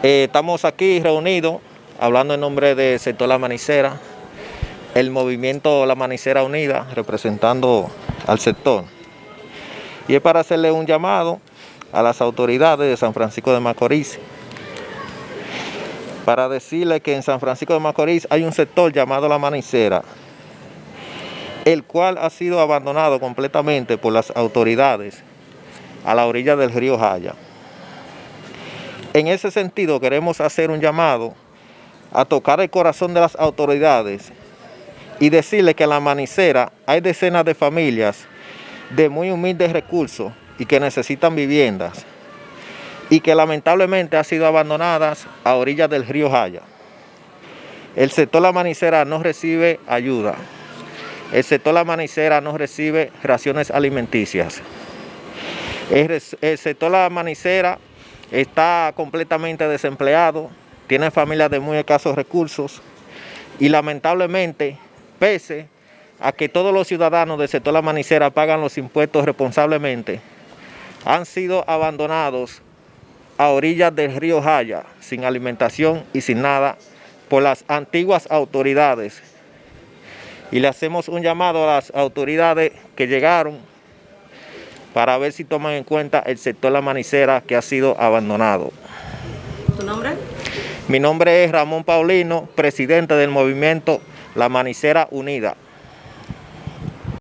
Eh, estamos aquí reunidos hablando en nombre del sector La Manicera, el movimiento La Manicera Unida, representando al sector. Y es para hacerle un llamado a las autoridades de San Francisco de Macorís para decirle que en San Francisco de Macorís hay un sector llamado La Manicera, el cual ha sido abandonado completamente por las autoridades a la orilla del río Jaya. En ese sentido queremos hacer un llamado a tocar el corazón de las autoridades y decirle que en la manicera hay decenas de familias de muy humildes recursos y que necesitan viviendas y que lamentablemente han sido abandonadas a orillas del río Jaya. El sector La Manicera no recibe ayuda. El sector La Manicera no recibe raciones alimenticias. El, el sector La Manicera está completamente desempleado, tiene familias de muy escasos recursos y lamentablemente, pese a que todos los ciudadanos del sector La Manicera pagan los impuestos responsablemente, han sido abandonados a orillas del río Jaya, sin alimentación y sin nada, por las antiguas autoridades. Y le hacemos un llamado a las autoridades que llegaron para ver si toman en cuenta el sector La Manicera que ha sido abandonado. ¿Tu nombre? Mi nombre es Ramón Paulino, presidente del movimiento La Manicera Unida.